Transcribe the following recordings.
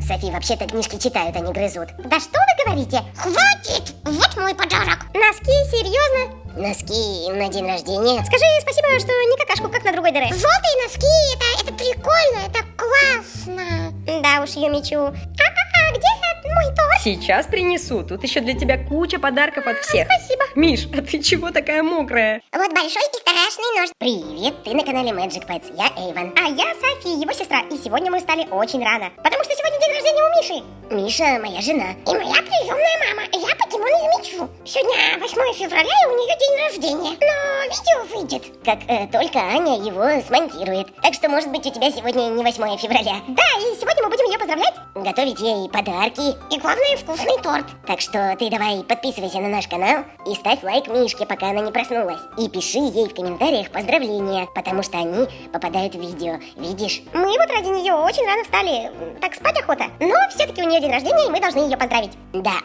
Софи, вообще-то книжки читают, а не грызут. Да что вы говорите? Хватит! Вот мой подарок. Носки, серьезно? Носки на день рождения. Скажи спасибо, что не какашку, как на другой дыре. Желтые носки, это, это прикольно, это классно. Да уж, Юмичу. А-а-а, где мой торт? Сейчас принесу. Тут еще для тебя куча подарков от всех. Спасибо. Миш, а ты чего такая мокрая? Вот большой и страшный нож. Привет, ты на канале Magic Pets, я Эйвен. А я Софи, его сестра. И сегодня мы встали очень рано. Потому что сегодня день рождения у Миши. Миша, моя жена. И моя приемная мама. Я покемон Юмичу. Сегодня 8 февраля, и у нее день рождения. Но видео выйдет. Как э, только Аня его смонтирует. Так что, может быть, у тебя сегодня не 8 февраля. Да, и сегодня мы будем ее поздравлять. Готовить ей подарки. И главное, вкусный торт. Так что ты давай подписывайся на наш канал и ставь лайк Мишке, пока она не проснулась. И пиши ей в комментариях поздравления, потому что они попадают в видео. Видишь? Мы вот ради нее очень рано встали. Так спать охота. Но все-таки у нее день рождения, и мы должны ее поздравить. Да.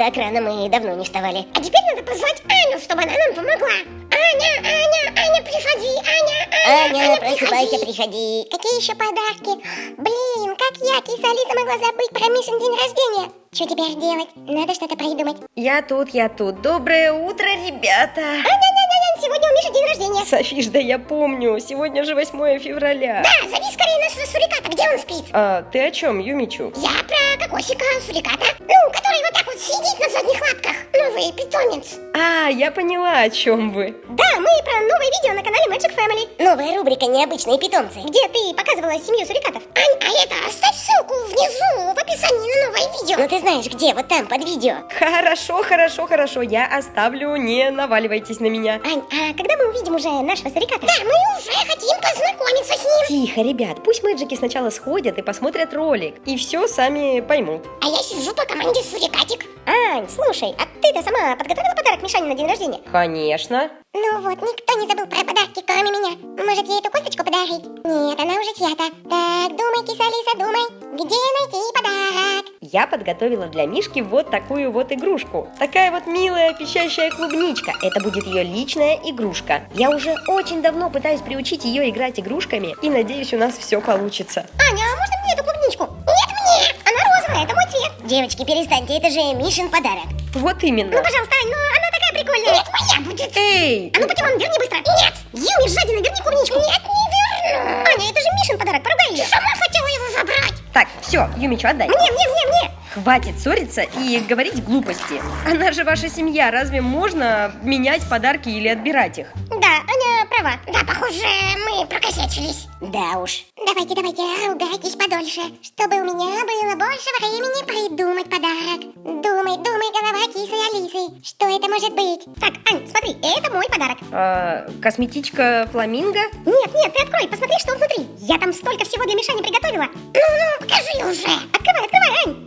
Так рано мы давно не вставали. А теперь надо позвать Аню, чтобы она нам помогла. Аня, Аня, Аня, приходи, Аня, Аня, Аня, просыпайся, приходи. Какие еще подарки? Блин, как я, киса Алиса, могла забыть про Мишин день рождения? Что теперь делать? Надо что-то придумать. Я тут, я тут. Доброе утро, ребята. Аня, Аня, Аня, сегодня у Миши день рождения. Софиш, да я помню. Сегодня же 8 февраля. Да, зови скорее нашего суриката. Где он спит? А, ты о чем, Юмичу? Я про кокосика суриката. Ну, который вот так вот сидит на задних лапках. Новый питомец. А, я поняла, о чем вы. Да, мы про новое видео на канале Magic Family. Новая рубрика «Необычные питомцы». Где ты показывала семью сурикатов. Ань, а это оставь ссылку внизу в описании на новое видео. Ну ты знаешь где, вот там, под видео. Хорошо, хорошо, хорошо. Я оставлю, не наваливайтесь на меня. Ань, а когда мы увидим уже нашего суриката? Да, мы уже хотим познакомиться с ним. Тихо, ребят, пусть мэджики сначала сходят и посмотрят ролик. И все сами поймут. А я сижу по команде сурикатик. Ань, слушай, а ты-то сама подготовила подарок Мишане на день рождения? Конечно. Ну вот, никто не забыл про подарки, кроме меня. Может, ей эту кофточку подарить? Нет, она уже чья-то. Так, думай, киса Алиса, думай, где найти подарок? Я подготовила для Мишки вот такую вот игрушку. Такая вот милая пищащая клубничка. Это будет ее личная игрушка. Я уже очень давно пытаюсь приучить ее играть игрушками, и надеюсь, у нас все получится. Аня, а можно мне эту клубничку? Нет, мне! Она розовая, это мой цвет. Девочки, перестаньте, это же Мишин подарок. Вот именно. Ну, пожалуйста, Ань, ну она такая прикольная. Нет, моя будет. Эй! А ну, покемон, верни быстро. Нет! Юми, жадина, верни клубничку. Нет, не верну. Аня, это же Мишин подарок, поругай ее. Сама хотела его забрать. Так, все, Юмичу, отдай. Мне, мне, мне, мне. Хватит ссориться и говорить глупости. Она же ваша семья, разве можно менять подарки или отбирать их? Да, Аня права. Да, похоже, мы прокосячились. Да уж. Давайте, давайте, ругайтесь подольше, чтобы у меня было больше времени придумать подарок. Думай, думай, голова кисы Алисы. Что это может быть? Так, Ань, смотри, это мой подарок. А, косметичка фламинго? Нет, нет, ты открой, посмотри, что внутри. Я там столько всего для Мишани приготовила. Ну-ну, покажи уже. Ань.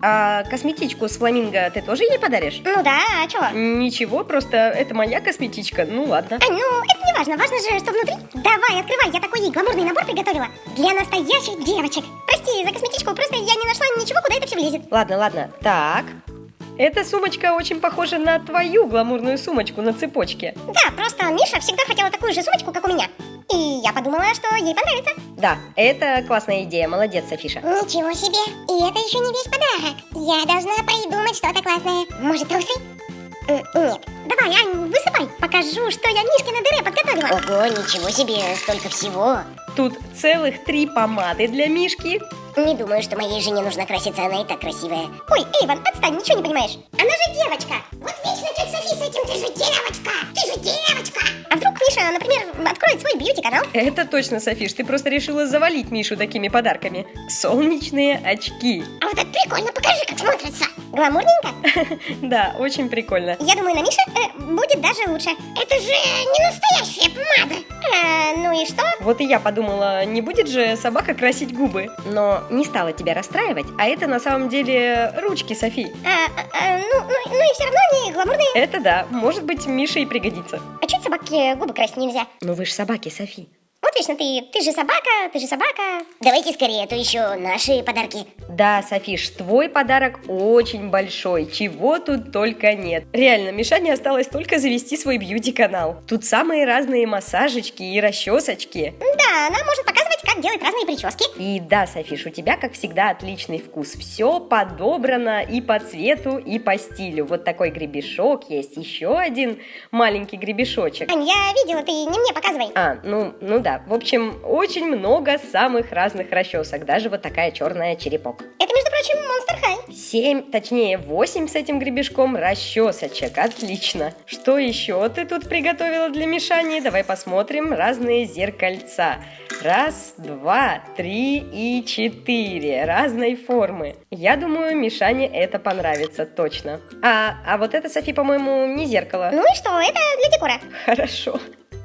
А косметичку с фламинго ты тоже ей подаришь? Ну да, а чё? Ничего, просто это моя косметичка, ну ладно. Ань, ну это не важно, важно же, что внутри. Давай, открывай, я такой ей гламурный набор приготовила. Для настоящих девочек. Прости за косметичку, просто я не нашла ничего, куда это все влезет. Ладно, ладно. Так. Эта сумочка очень похожа на твою гламурную сумочку на цепочке. Да, просто Миша всегда хотела такую же сумочку, как у меня. И я подумала, что ей понравится. Да, это классная идея, молодец, Софиша. Ничего себе, и это еще не весь подарок. Я должна придумать что-то классное. Может, трусы? Нет. Давай, Ань, высыпай. Покажу, что я Мишкина дыре подготовила. Ого, ничего себе, столько всего. Тут целых три помады для Мишки. Не думаю, что моей жене нужно краситься, она и так красивая. Ой, Эйван, отстань, ничего не понимаешь. Же девочка. Вот вечно тетя Софи с этим, ты же девочка. Ты же девочка. А вдруг Миша, например, откроет свой бьюти-канал? Это точно, Софиш, ты просто решила завалить Мишу такими подарками. Солнечные очки. А вот это прикольно, покажи, как смотрится. Гламурненько? Да, очень прикольно. Я думаю, на Мише э, будет даже лучше. Это же не настоящая помада. А, ну и что? Вот и я подумала, не будет же собака красить губы. Но не стала тебя расстраивать, а это на самом деле ручки Софи. А, ну, ну, ну и все равно они гламурные. Это да, может быть, Мише и пригодится. А чуть собаке губы красить нельзя? Но вы ж собаки, Софи. Вот вечно ты, ты же собака, ты же собака. Давайте скорее, а то еще наши подарки. Да, Софиш, твой подарок очень большой, чего тут только нет. Реально, Мишане осталось только завести свой бьюти-канал. Тут самые разные массажечки и расчесочки. Да, она может показывать, как делать разные прически. И да, Софиш, у тебя, как всегда, отличный вкус. Все подобрано и по цвету, и по стилю. Вот такой гребешок есть, еще один маленький гребешочек. Ань, я видела, ты не мне показывай. А, ну, ну да. В общем, очень много самых разных расчесок. Даже вот такая черная черепок. Это, между прочим, Monster High. Семь, точнее восемь с этим гребешком расчесочек. Отлично. Что еще ты тут приготовила для Мишани? Давай посмотрим разные зеркальца. Раз, два, три и четыре. Разной формы. Я думаю, Мишане это понравится точно. А, а вот это, Софи, по-моему, не зеркало. Ну и что, это для декора. Хорошо.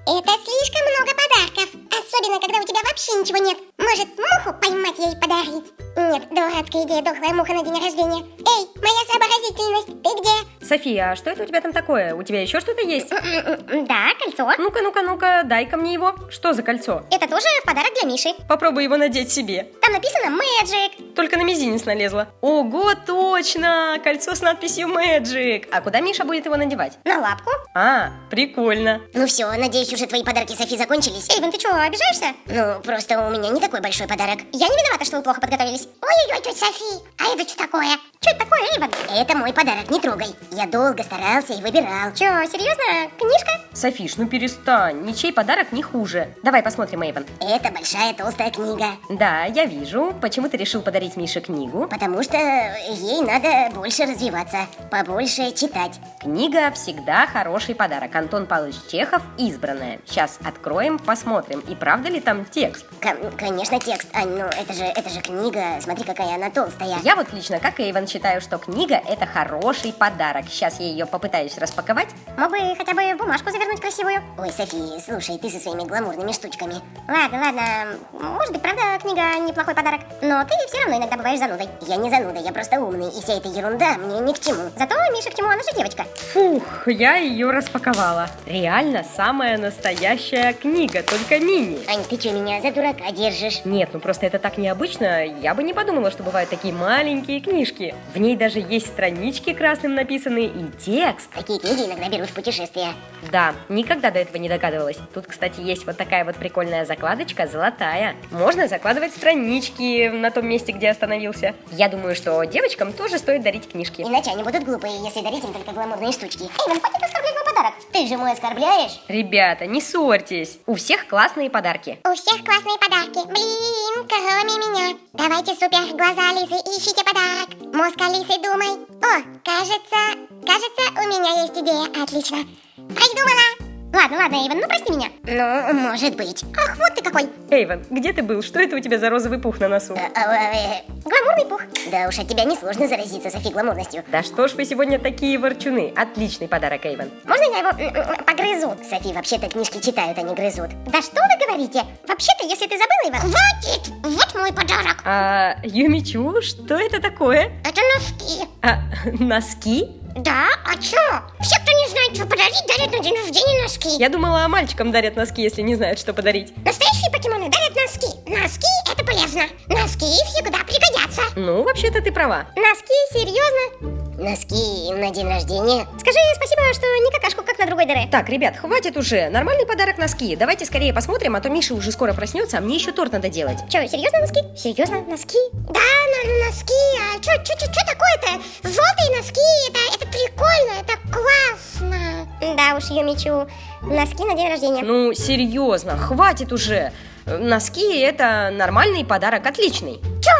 Это слишком много подарков. Особенно, когда у тебя вообще ничего нет. Может, муху поймать ей подарить? Нет, дурацкая идея, дохлая муха на день рождения. Эй, моя сообразительность, ты где? София, а что это у тебя там такое? У тебя еще что-то есть? Да, кольцо. Ну-ка, ну-ка, ну-ка, дай-ка мне его. Что за кольцо? Это тоже подарок для Миши. Попробуй его надеть себе. Там написано Magic. Только на мизинец налезла. Ого, точно! Кольцо с надписью Magic. А куда Миша будет его надевать? На лапку. А, прикольно. Ну все, надеюсь, уже твои подарки Софи закончились. Эйвен, ты что, обижаешься? Ну, просто у меня не такой большой подарок. Я не виновата, что вы плохо подготовились. Ой-ой-ой, тетя Софи, а это что такое? Что это такое, Эйвен? Это мой подарок, не трогай. Я долго старался и выбирал. Че, серьезно? Книжка? Софиш, ну перестань. Ничей подарок не хуже. Давай посмотрим, Эйвен. Это большая толстая книга. Да, я вижу. Почему ты решил подарить Мише книгу? Потому что ей надо больше развиваться, побольше читать. Книга всегда хороший подарок. Антон Павлович Чехов «Избранная». Сейчас откроем, посмотрим, и правда ли там текст. Кон- конечно, текст, Ань, ну это же, это же книга, смотри, какая она толстая. Я вот лично, как Эйвен, считаю, что книга – это хороший подарок. Сейчас я ее попытаюсь распаковать. Мог бы хотя бы бумажку завернуть красивую. Ой, Софи, слушай, ты со своими гламурными штучками. Ладно, ладно. Может быть, правда, книга неплохой подарок. Но ты все равно иногда бываешь занудой. Я не зануда, я просто умный, и вся эта ерунда мне ни к чему. Зато Миша к чему, она же девочка. Фух, я ее распаковала. Реально самая настоящая книга, только мини. Ань, ты что, меня за дурака держишь? Нет, ну просто это так необычно. Я бы не подумала, что бывают такие маленькие книжки. В ней даже есть странички красным написаны и текст. Такие книги иногда берут в путешествия. Да, никогда до этого не догадывалась. Тут, кстати, есть вот такая вот прикольная закладочка, золотая. Можно закладывать странички на том месте, где остановился. Я думаю, что девочкам тоже стоит дарить книжки. Иначе они будут глупые, если дарить им только гламурные штучки. Эйвен, хватит оскорблять подарок. Ты же мой оскорбляешь. Ребята, не ссорьтесь. У всех классные подарки. У всех классные подарки. Блин, кроме меня. Давайте супер глаза Алисы, ищите подарок. Мозг Алисы, думай. О, кажется, кажется, у меня есть идея. Отлично. Придумала. Ладно, ладно, Эйвен, ну прости меня. Ну, может быть. Ах, вот ты какой. Эйвен, где ты был? Что это у тебя за розовый пух на носу? А, а, э, Гламурный пух. да уж от тебя несложно заразиться, Софи, гламурностью. Да что ж вы сегодня такие ворчуны? Отличный подарок, Эйвен. Можно я его погрызу? Софи, вообще-то книжки читают, а не грызут. Да что вы говорите? Вообще-то, если ты забыла его... Хватит! Вот мой подарок. А, Юмичу, что это такое? Это носки. А, носки? Да? А чё? Все, кто не знает, что подарить, дарят на день рождения носки. Я думала, мальчикам дарят носки, если не знают, что подарить. Настоящие покемоны дарят носки. Носки – это полезно. Носки всегда пригодятся. Ну, вообще-то ты права. Носки? Серьезно? Носки на день рождения. Скажи спасибо, что не какашку, как на другой дыре. Так, ребят, хватит уже. Нормальный подарок носки. Давайте скорее посмотрим, а то Миша уже скоро проснется, а мне еще торт надо делать. Чё, серьезно носки? Серьезно, носки? Да, на, носки. А чё, чё, чё, чё такое-то? Желтые носки, это, это прикольно, это классно. Да уж, Юмичу, носки на день рождения. Ну, серьезно, хватит уже. Э, Носки это нормальный подарок, отличный. Чё,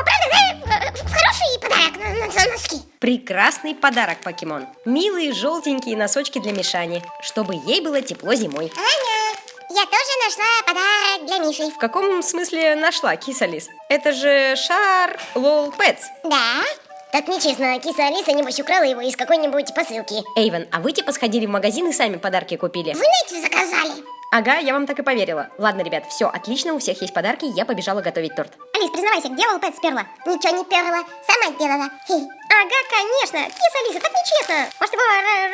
за носки. Прекрасный подарок, покемон. Милые желтенькие носочки для Мишани, чтобы ей было тепло зимой. Аня, я тоже нашла подарок для Миши. В каком смысле нашла, киса Лис? Это же шар Лол Пэтс. Да? Так нечестно, киса Алиса, небось, украла его из какой-нибудь посылки. Эйвен, а вы типа сходили в магазин и сами подарки купили? Нете заказали. Ага, я вам так и поверила. Ладно, ребят, все, отлично, у всех есть подарки, я побежала готовить торт. Алис, признавайся, где Волпет сперла? Ничего не перла, сама сделала. Хе. Ага, конечно. Киса Алиса, так нечестно. Может, его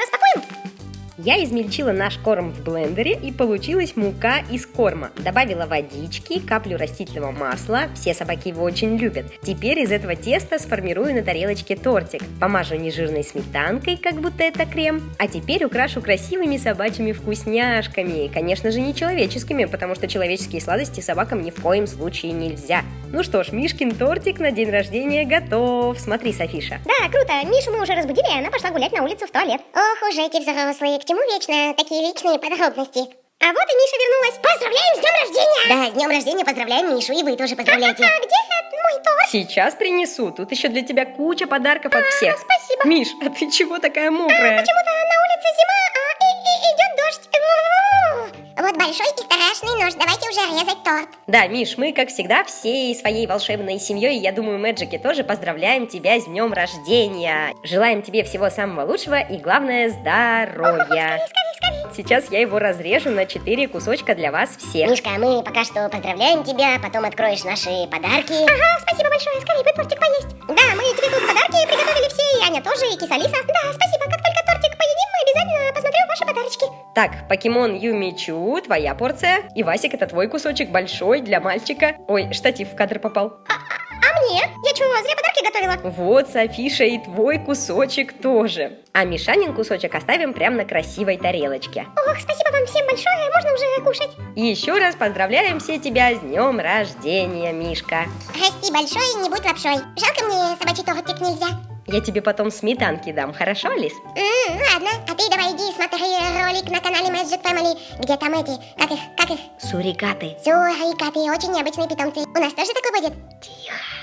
распакуем? Я измельчила наш корм в блендере и получилась мука из корма. Добавила водички, каплю растительного масла, все собаки его очень любят. Теперь из этого теста сформирую на тарелочке тортик. Помажу нежирной сметанкой, как будто это крем. А теперь украшу красивыми собачьими вкусняшками. Конечно же, не человеческими, потому что человеческие сладости собакам ни в коем случае нельзя. Ну что ж, Мишкин тортик на день рождения готов. Смотри, Софиша. Да, круто. Мишу мы уже разбудили, и она пошла гулять на улицу в туалет. Ох уж эти взрослые, к чему вечно такие личные подробности? А вот и Миша вернулась. Поздравляем с днем рождения! Да, с днем рождения поздравляем Мишу, и вы тоже поздравляйте. А где мой торт? Сейчас принесу. Тут еще для тебя куча подарков от всех. спасибо. Миш, а ты чего такая мокрая? Почему-то на улице зима, а идет дождь. Вот большой и страшный нож. Давайте уже резать торт. Да, Миш, мы, как всегда, всей своей волшебной семьей, я думаю, Мэджики тоже поздравляем тебя с днем рождения. Желаем тебе всего самого лучшего и, главное, здоровья. Сейчас я его разрежу на 4 кусочка для вас всех. Мишка, мы пока что поздравляем тебя, потом откроешь наши подарки. Ага, спасибо большое. Скорее бы тортик поесть. Да, мы тебе тут подарки приготовили все, и Аня тоже, и кисалиса. Да, спасибо. Так, покемон Юмичу, твоя порция. И Васик, это твой кусочек большой для мальчика. Ой, штатив в кадр попал. А мне? Я чего, зря подарки готовила? Вот, Софиша, и твой кусочек тоже. А Мишанин кусочек оставим прямо на красивой тарелочке. Ох, спасибо вам всем большое, можно уже кушать. И еще раз поздравляем все тебя с днем рождения, Мишка. Расти большой, не будь лапшой. Жалко мне собачий тортик нельзя. Я тебе потом сметанки дам, хорошо, Алис? М, ладно, а ты давай иди смотри ролик на канале Magic Family, где там эти, как их, как их, Сурикаты. сурикаты, очень необычные питомцы. У нас тоже такой будет? Тихо.